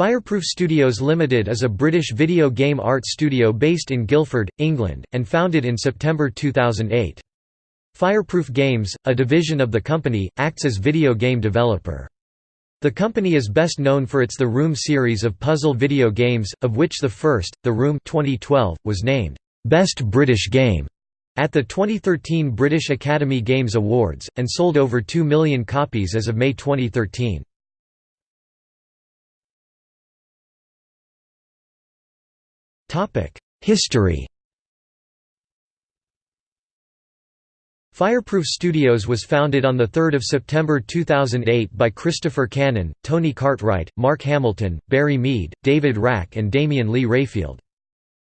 Fireproof Studios Limited is a British video game art studio based in Guildford, England, and founded in September 2008. Fireproof Games, a division of the company, acts as video game developer. The company is best known for its The Room series of puzzle video games, of which the first, The Room 2012, was named, "'Best British Game' at the 2013 British Academy Games Awards, and sold over 2 million copies as of May 2013. History Fireproof Studios was founded on 3 September 2008 by Christopher Cannon, Tony Cartwright, Mark Hamilton, Barry Meade, David Rack and Damian Lee Rayfield.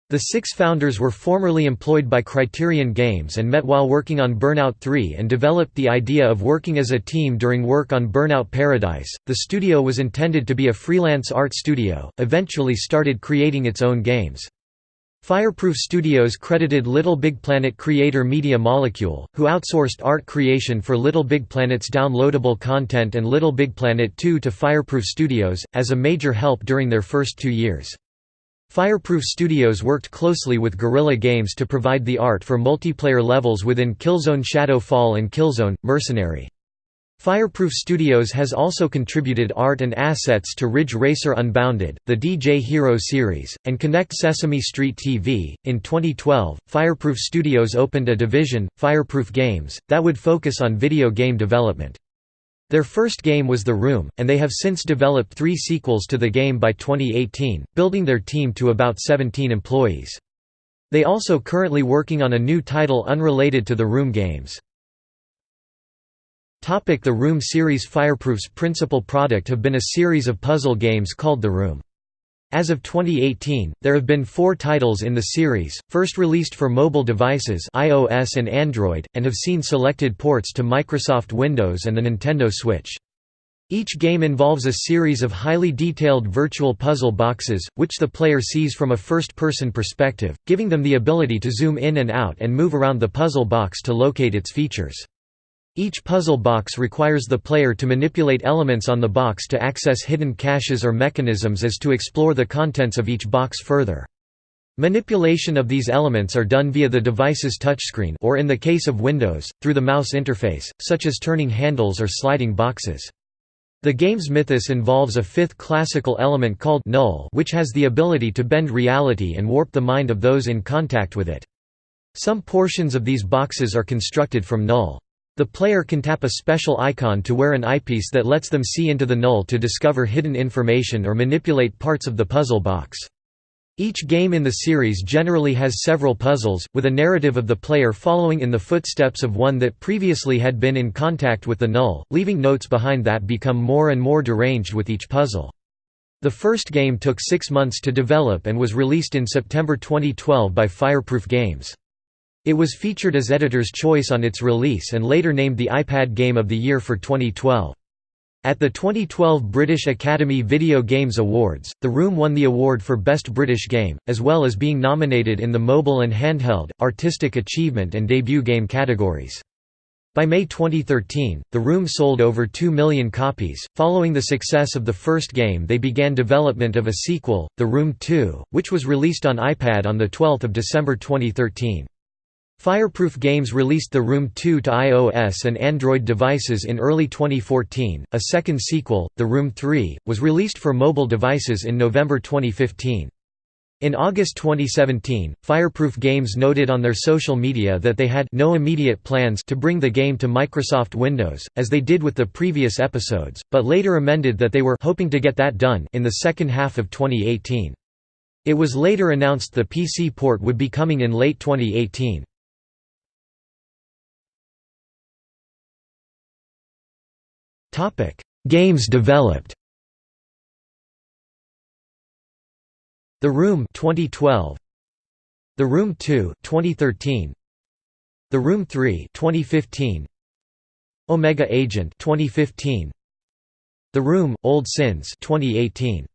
The six founders were formerly employed by Criterion Games and met while working on Burnout 3 and developed the idea of working as a team during work on Burnout Paradise. The studio was intended to be a freelance art studio, eventually started creating its own games. Fireproof Studios credited Little Big Planet creator Media Molecule, who outsourced art creation for Little Big Planet's downloadable content and Little Big Planet 2 to Fireproof Studios, as a major help during their first two years. Fireproof Studios worked closely with Guerrilla Games to provide the art for multiplayer levels within Killzone Shadow Fall and Killzone – Mercenary. Fireproof Studios has also contributed art and assets to Ridge Racer Unbounded, the DJ Hero series, and Kinect Sesame Street TV. In 2012, Fireproof Studios opened a division, Fireproof Games, that would focus on video game development. Their first game was The Room, and they have since developed three sequels to the game by 2018, building their team to about 17 employees. They also currently working on a new title unrelated to the Room games. The Room series Fireproof's principal product have been a series of puzzle games called The Room. As of 2018, there have been four titles in the series, first released for mobile devices iOS and Android, and have seen selected ports to Microsoft Windows and the Nintendo Switch. Each game involves a series of highly detailed virtual puzzle boxes, which the player sees from a first-person perspective, giving them the ability to zoom in and out and move around the puzzle box to locate its features. Each puzzle box requires the player to manipulate elements on the box to access hidden caches or mechanisms as to explore the contents of each box further. Manipulation of these elements are done via the device's touchscreen or in the case of Windows, through the mouse interface, such as turning handles or sliding boxes. The game's mythos involves a fifth classical element called null which has the ability to bend reality and warp the mind of those in contact with it. Some portions of these boxes are constructed from null. The player can tap a special icon to wear an eyepiece that lets them see into the null to discover hidden information or manipulate parts of the puzzle box. Each game in the series generally has several puzzles, with a narrative of the player following in the footsteps of one that previously had been in contact with the null, leaving notes behind that become more and more deranged with each puzzle. The first game took six months to develop and was released in September 2012 by Fireproof Games. It was featured as Editor's Choice on its release and later named the iPad Game of the Year for 2012. At the 2012 British Academy Video Games Awards, The Room won the award for Best British Game, as well as being nominated in the Mobile and Handheld, Artistic Achievement and Debut Game categories. By May 2013, The Room sold over 2 million copies. Following the success of the first game, they began development of a sequel, The Room 2, which was released on iPad on 12 December 2013. Fireproof Games released The Room 2 to iOS and Android devices in early 2014. A second sequel, The Room 3, was released for mobile devices in November 2015. In August 2017, Fireproof Games noted on their social media that they had no immediate plans to bring the game to Microsoft Windows, as they did with the previous episodes, but later amended that they were hoping to get that done in the second half of 2018. It was later announced the PC port would be coming in late 2018. Games developed. The Room 2012 The Room 2 2013 The Room 3 2015 Omega Agent 2015 The Room Old Sins 2018